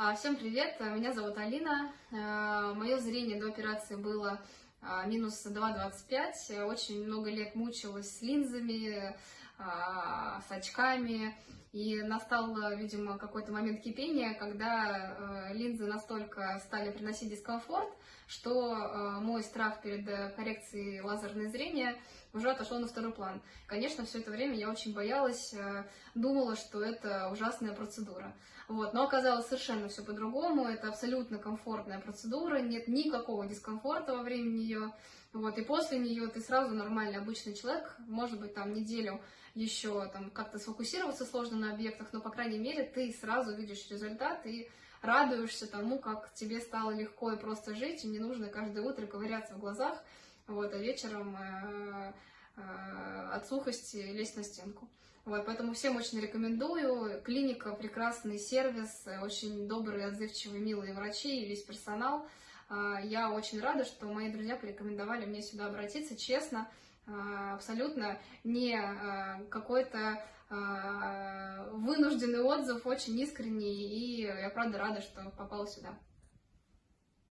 А, Всем привет, меня зовут Алина. А, Мое зрение до операции было а, минус 2,25. Очень много лет мучилась с линзами, с очками. И настал, видимо, какой-то момент кипения, когда линзы настолько стали приносить дискомфорт, что мой страх перед коррекцией лазерного зрения уже отошел на второй план. Конечно, все это время я очень боялась, думала, что это ужасная процедура. Вот. Но оказалось совершенно все по-другому. Это абсолютно комфортная процедура, нет никакого дискомфорта во время нее. Вот. И после нее ты сразу нормальный обычный человек, может быть, там неделю еще там как-то сфокусироваться сложно на объектах, но, по крайней мере, ты сразу видишь результат и радуешься тому, как тебе стало легко и просто жить, и не нужно каждое утро ковыряться в глазах, вот, а вечером э, э, от сухости лезть на стенку. Вот, поэтому всем очень рекомендую. Клиника, прекрасный сервис, очень добрые, отзывчивые, милые врачи и весь персонал. А, я очень рада, что мои друзья порекомендовали мне сюда обратиться, честно, а, абсолютно не а, какой-то вынужденный отзыв, очень искренний, и я правда рада, что попала сюда.